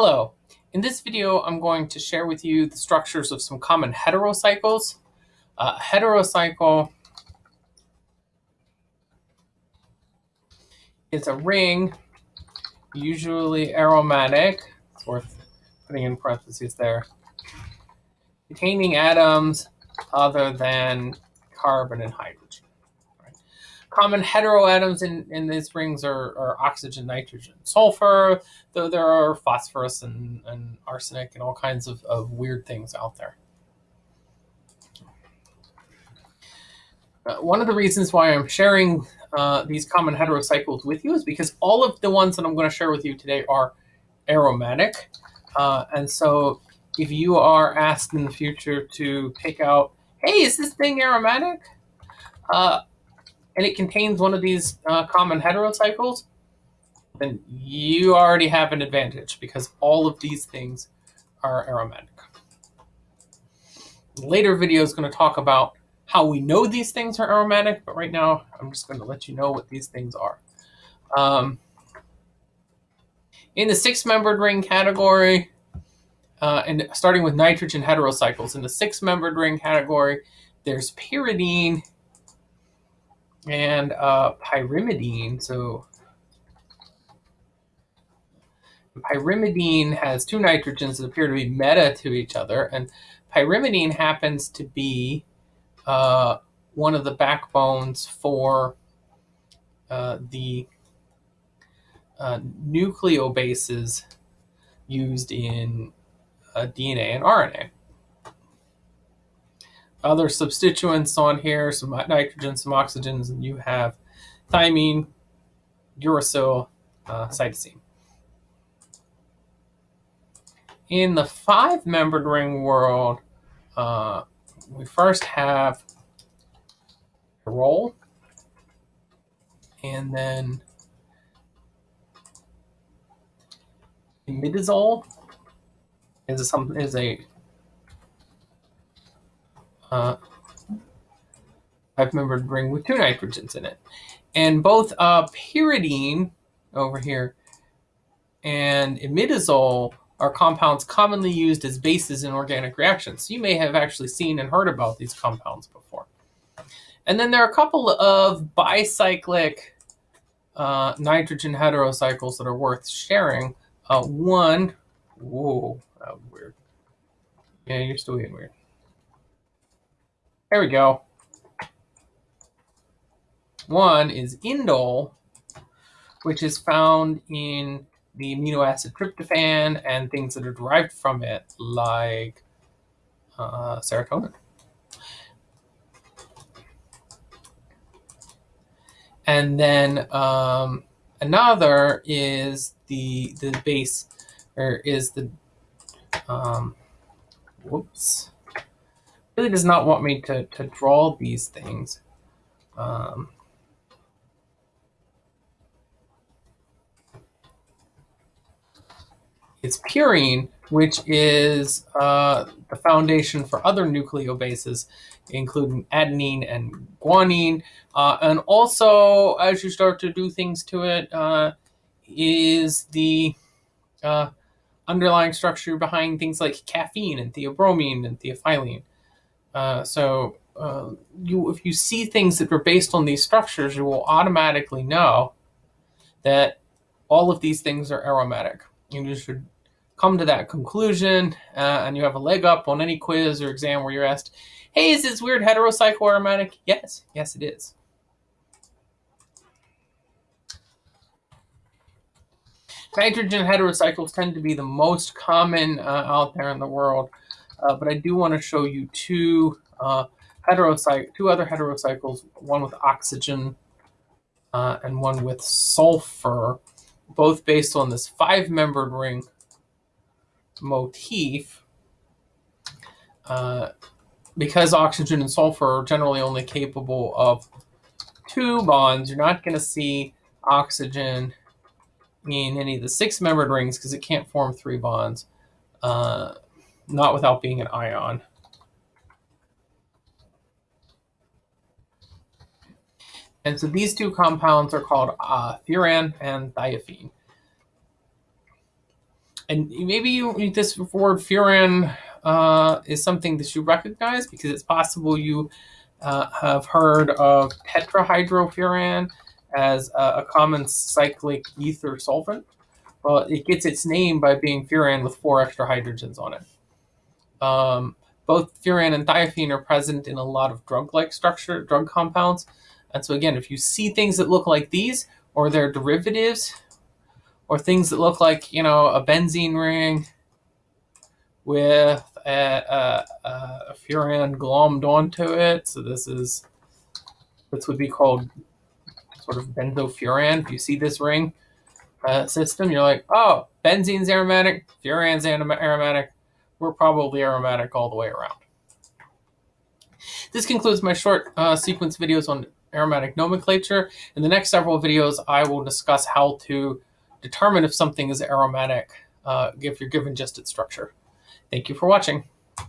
Hello. In this video, I'm going to share with you the structures of some common heterocycles. Uh, heterocycle is a ring, usually aromatic. It's worth putting in parentheses there. Containing atoms other than carbon and hydrogen. Common heteroatoms in, in these rings are, are oxygen, nitrogen, sulfur, though there are phosphorus and, and arsenic and all kinds of, of weird things out there. Uh, one of the reasons why I'm sharing uh, these common heterocycles with you is because all of the ones that I'm going to share with you today are aromatic. Uh, and so if you are asked in the future to pick out, hey, is this thing aromatic? Uh, and it contains one of these uh, common heterocycles, then you already have an advantage because all of these things are aromatic. Later video is going to talk about how we know these things are aromatic, but right now I'm just going to let you know what these things are. Um, in the six-membered ring category, uh, and starting with nitrogen heterocycles, in the six-membered ring category, there's pyridine and uh, pyrimidine. So pyrimidine has two nitrogens that appear to be meta to each other, and pyrimidine happens to be uh, one of the backbones for uh, the uh, nucleobases used in uh, DNA and RNA other substituents on here, some nitrogen, some oxygens, and you have thymine, uracil, uh, cytosine. In the five-membered ring world, uh, we first have pyrrole, and then imidazole is a, is a uh, five-membered ring with two nitrogens in it. And both uh, pyridine over here and imidazole are compounds commonly used as bases in organic reactions. So you may have actually seen and heard about these compounds before. And then there are a couple of bicyclic uh, nitrogen heterocycles that are worth sharing. Uh, one, whoa, that was weird. Yeah, you're still being weird. There we go. One is indole, which is found in the amino acid tryptophan and things that are derived from it, like uh, serotonin. And then um, another is the the base, or is the um, whoops really does not want me to, to draw these things. Um, it's purine, which is uh, the foundation for other nucleobases, including adenine and guanine. Uh, and also, as you start to do things to it, uh, is the uh, underlying structure behind things like caffeine and theobromine and theophylline. Uh, so uh, you, if you see things that are based on these structures, you will automatically know that all of these things are aromatic. You should come to that conclusion, uh, and you have a leg up on any quiz or exam where you're asked, "Hey, is this weird heterocycle aromatic?" Yes, yes, it is. Nitrogen heterocycles tend to be the most common uh, out there in the world. Uh, but I do want to show you two uh, two other heterocycles, one with oxygen uh, and one with sulfur, both based on this five-membered ring motif. Uh, because oxygen and sulfur are generally only capable of two bonds, you're not going to see oxygen in any of the six-membered rings because it can't form three bonds. Uh, not without being an ion. And so these two compounds are called uh, furan and thiophene. and maybe you, this word furan uh, is something that you recognize because it's possible you uh, have heard of tetrahydrofuran as a, a, common cyclic ether solvent. Well, it gets its name by being furan with four extra hydrogens on it. Um, both furan and thiophene are present in a lot of drug-like structure, drug compounds. And so again, if you see things that look like these, or their derivatives, or things that look like, you know, a benzene ring with a, a, a furan glommed onto it. So this is, this would be called sort of benzofuran. If you see this ring uh, system, you're like, oh, benzene's aromatic, furan's aromatic. We're probably aromatic all the way around. This concludes my short uh, sequence videos on aromatic nomenclature. In the next several videos, I will discuss how to determine if something is aromatic uh, if you're given just its structure. Thank you for watching.